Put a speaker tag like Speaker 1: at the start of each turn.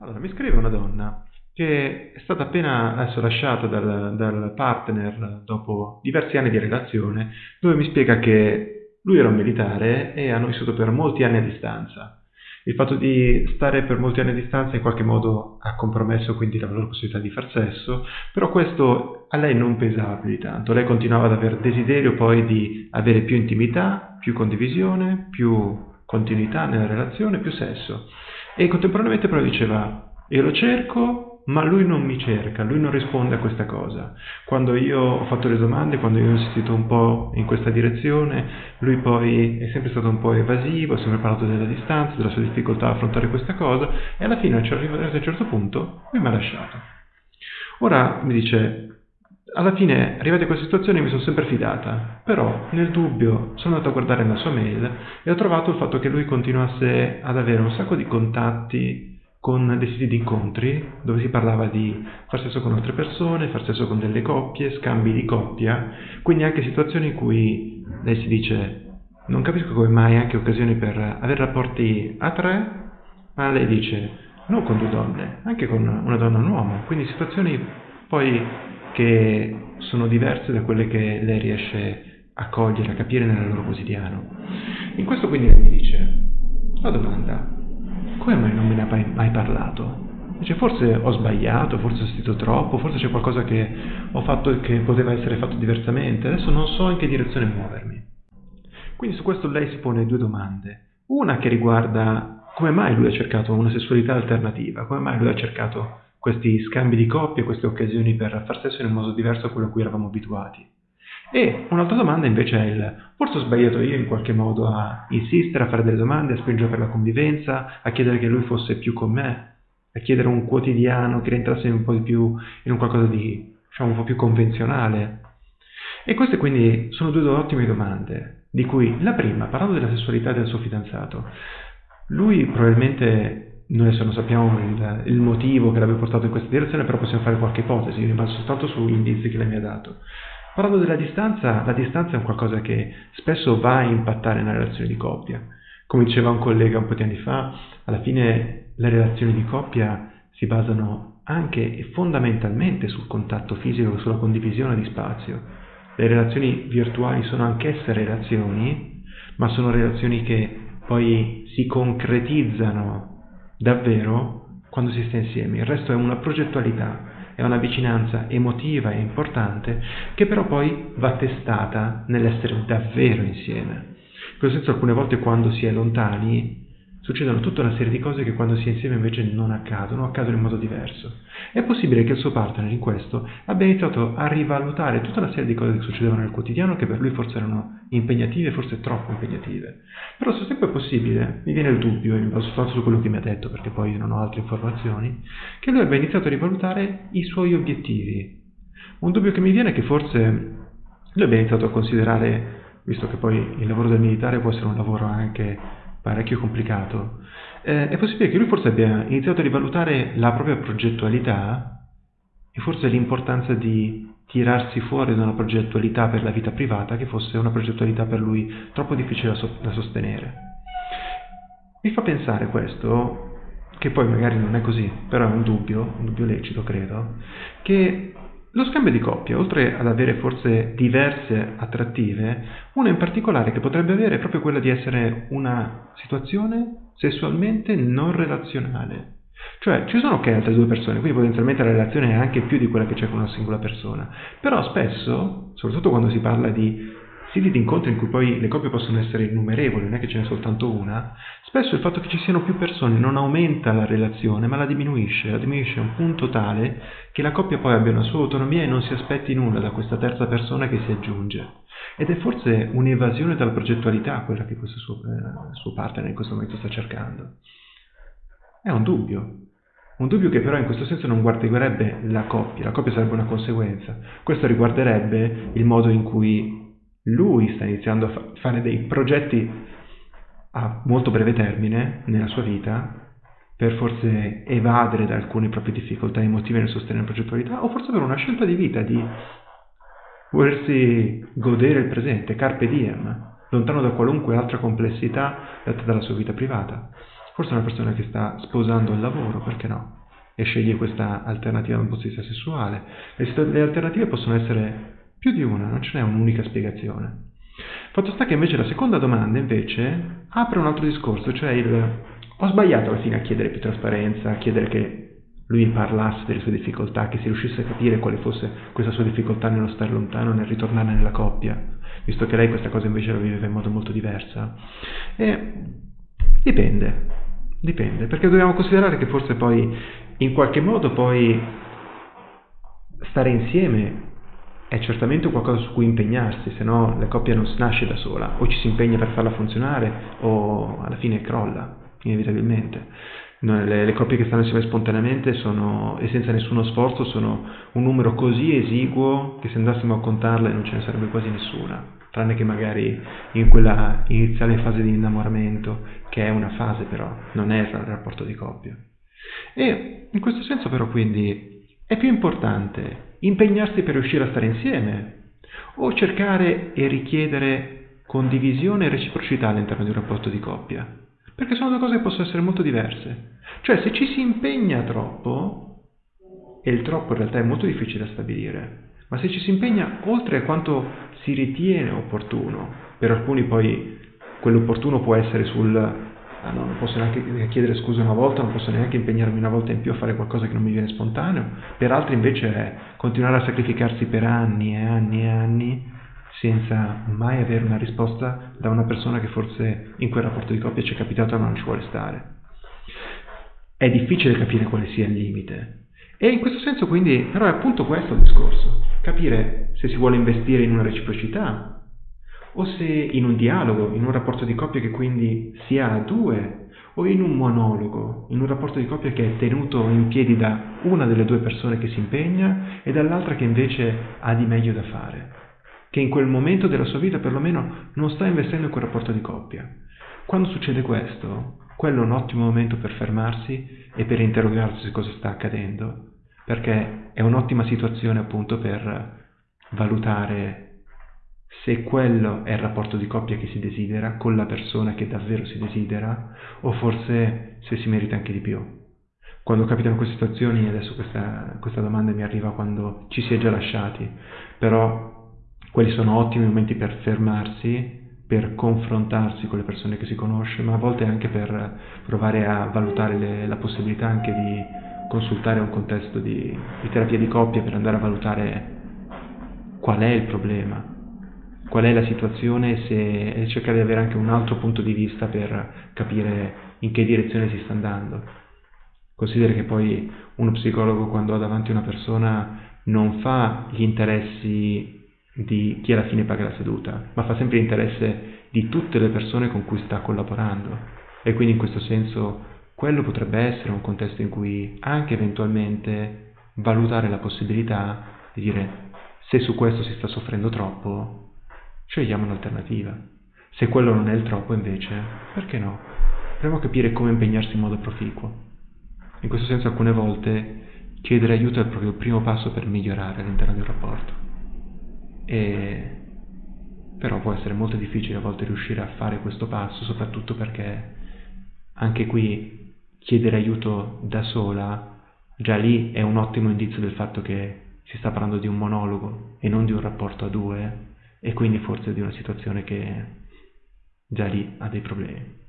Speaker 1: Allora, mi scrive una donna che è stata appena adesso lasciata dal, dal partner dopo diversi anni di relazione, dove mi spiega che lui era un militare e hanno vissuto per molti anni a distanza. Il fatto di stare per molti anni a distanza in qualche modo ha compromesso quindi la loro possibilità di far sesso, però questo a lei non pesava più di tanto. Lei continuava ad avere desiderio poi di avere più intimità, più condivisione, più continuità nella relazione, più sesso. E contemporaneamente però diceva, io lo cerco, ma lui non mi cerca, lui non risponde a questa cosa. Quando io ho fatto le domande, quando io ho insistito un po' in questa direzione, lui poi è sempre stato un po' evasivo, ha sempre parlato della distanza, della sua difficoltà a affrontare questa cosa e alla fine, a un certo punto, lui mi ha lasciato. Ora mi dice, alla fine, arrivati a questa situazione, mi sono sempre fidata, però nel dubbio sono andato a guardare la sua mail e ho trovato il fatto che lui continuasse ad avere un sacco di contatti con dei siti di incontri dove si parlava di far sesso con altre persone, far sesso con delle coppie, scambi di coppia, quindi anche situazioni in cui lei si dice non capisco come mai anche occasioni per avere rapporti a tre, ma lei dice non con due donne, anche con una donna e un uomo, quindi situazioni poi che sono diverse da quelle che lei riesce a cogliere, a capire nel loro quotidiano. In questo quindi lei mi dice la domanda come mai non me ne hai mai parlato? Dice, forse ho sbagliato, forse ho sentito troppo, forse c'è qualcosa che ho fatto che poteva essere fatto diversamente, adesso non so in che direzione muovermi. Quindi su questo lei si pone due domande. Una che riguarda come mai lui ha cercato una sessualità alternativa, come mai lui ha cercato questi scambi di coppie, queste occasioni per far sesso in un modo diverso da quello a cui eravamo abituati. E un'altra domanda invece è il forse ho sbagliato io in qualche modo a insistere, a fare delle domande, a spingere per la convivenza, a chiedere che lui fosse più con me, a chiedere un quotidiano che rientrasse un po' di più in un qualcosa di diciamo un po' più convenzionale. E queste quindi sono due ottime domande, di cui la prima, parlando della sessualità del suo fidanzato, lui probabilmente noi adesso non sappiamo il, il, motivo che l'abbia portato in questa direzione, però possiamo fare qualche ipotesi, io rimango soltanto sugli indizi che lei mi ha dato. Parlando della distanza, la distanza è un qualcosa che spesso va a impattare nella relazione di coppia. Come diceva un collega un po' di anni fa, alla fine le relazioni di coppia si basano anche e fondamentalmente sul contatto fisico, sulla condivisione di spazio. Le relazioni virtuali sono anch'esse relazioni, ma sono relazioni che poi si concretizzano davvero quando si sta insieme. Il resto è una progettualità, è una vicinanza emotiva e importante che però poi va testata nell'essere davvero insieme. In questo senso alcune volte quando si è lontani succedono tutta una serie di cose che quando si è insieme invece non accadono, accadono in modo diverso. È possibile che il suo partner in questo abbia iniziato a rivalutare tutta una serie di cose che succedevano nel quotidiano che per lui forse erano impegnative, forse troppo impegnative. Però se tempo è possibile, mi viene il dubbio, e baso soltanto su quello che mi ha detto perché poi non ho altre informazioni, che lui abbia iniziato a rivalutare i suoi obiettivi. Un dubbio che mi viene è che forse lui abbia iniziato a considerare, visto che poi il lavoro del militare può essere un lavoro anche parecchio complicato, eh, è possibile che lui forse abbia iniziato a rivalutare la propria progettualità e forse l'importanza di tirarsi fuori da una progettualità per la vita privata che fosse una progettualità per lui troppo difficile da, so- da sostenere. Mi fa pensare questo, che poi magari non è così, però è un dubbio, un dubbio lecito credo, che lo scambio di coppia, oltre ad avere forse diverse attrattive, una in particolare che potrebbe avere è proprio quella di essere una situazione sessualmente non relazionale. Cioè, ci sono ok altre due persone, quindi potenzialmente la relazione è anche più di quella che c'è con una singola persona. Però spesso, soprattutto quando si parla di siti di incontro in cui poi le coppie possono essere innumerevoli, non è che ce n'è soltanto una, spesso il fatto che ci siano più persone non aumenta la relazione, ma la diminuisce, la diminuisce a un punto tale che la coppia poi abbia una sua autonomia e non si aspetti nulla da questa terza persona che si aggiunge. Ed è forse un'evasione dalla progettualità quella che questo suo, eh, suo partner in questo momento sta cercando. È un dubbio, un dubbio che però in questo senso non guarderebbe la coppia, la coppia sarebbe una conseguenza. Questo riguarderebbe il modo in cui lui sta iniziando a fa- fare dei progetti a molto breve termine nella sua vita per forse evadere da alcune proprie difficoltà emotive nel sostenere la progettualità o forse per una scelta di vita di volersi godere il presente, carpe diem, lontano da qualunque altra complessità data dalla sua vita privata. forse è una persona che sta sposando il lavoro, perché no? E sceglie questa alternativa dal punto di vista sessuale. Le, le alternative possono essere più di una, non ce n'è un'unica spiegazione. Fatto sta che invece la seconda domanda invece apre un altro discorso, cioè il ho sbagliato alla fine a chiedere più trasparenza, a chiedere che lui parlasse delle sue difficoltà, che si riuscisse a capire quale fosse questa sua difficoltà nello stare lontano, nel ritornare nella coppia, visto che lei questa cosa invece la viveva in modo molto diverso. E dipende, dipende, perché dobbiamo considerare che forse poi in qualche modo poi stare insieme è certamente qualcosa su cui impegnarsi, se no la coppia non nasce da sola, o ci si impegna per farla funzionare o alla fine crolla, inevitabilmente. Le, le, coppie che stanno insieme spontaneamente sono, e senza nessuno sforzo sono un numero così esiguo che se andassimo a contarle non ce ne sarebbe quasi nessuna, tranne che magari in quella iniziale fase di innamoramento, che è una fase però, non è il rapporto di coppia. E in questo senso però quindi è più importante impegnarsi per riuscire a stare insieme o cercare e richiedere condivisione e reciprocità all'interno di un rapporto di coppia? Perché sono due cose che possono essere molto diverse. Cioè se ci si impegna troppo, e il troppo in realtà è molto difficile da stabilire, ma se ci si impegna oltre a quanto si ritiene opportuno, per alcuni poi quell'opportuno può essere sul non posso neanche chiedere scusa una volta, non posso neanche impegnarmi una volta in più a fare qualcosa che non mi viene spontaneo, per altri invece è continuare a sacrificarsi per anni e anni e anni senza mai avere una risposta da una persona che forse in quel rapporto di coppia ci è capitato ma non ci vuole stare. È difficile capire quale sia il limite. E in questo senso quindi, però è appunto questo il discorso, capire se si vuole investire in una reciprocità o se in un dialogo, in un rapporto di coppia che quindi sia a due o in un monologo, in un rapporto di coppia che è tenuto in piedi da una delle due persone che si impegna e dall'altra che invece ha di meglio da fare che in quel momento della sua vita perlomeno non sta investendo in quel rapporto di coppia. Quando succede questo, quello è un ottimo momento per fermarsi e per interrogarsi su cosa sta accadendo, perché è un'ottima situazione appunto per valutare se quello è il rapporto di coppia che si desidera con la persona che davvero si desidera o forse se si merita anche di più. Quando capitano queste situazioni, adesso questa, questa domanda mi arriva quando ci si è già lasciati, però quelli sono ottimi momenti per fermarsi, per confrontarsi con le persone che si conosce, ma a volte anche per provare a valutare le, la possibilità anche di consultare un contesto di, di terapia di coppia per andare a valutare qual è il problema, qual è la situazione se, e cercare di avere anche un altro punto di vista per capire in che direzione si sta andando. Considera che poi uno psicologo quando ha davanti una persona non fa gli interessi di chi alla fine paga la seduta, ma fa sempre interesse di tutte le persone con cui sta collaborando. E quindi in questo senso quello potrebbe essere un contesto in cui anche eventualmente valutare la possibilità di dire se su questo si sta soffrendo troppo, scegliamo un'alternativa. Se quello non è il troppo invece, perché no? Proviamo a capire come impegnarsi in modo proficuo. In questo senso alcune volte chiedere aiuto è proprio il primo passo per migliorare all'interno di un rapporto. E... Però può essere molto difficile a volte riuscire a fare questo passo, soprattutto perché anche qui chiedere aiuto da sola, già lì è un ottimo indizio del fatto che si sta parlando di un monologo e non di un rapporto a due, e quindi forse di una situazione che già lì ha dei problemi.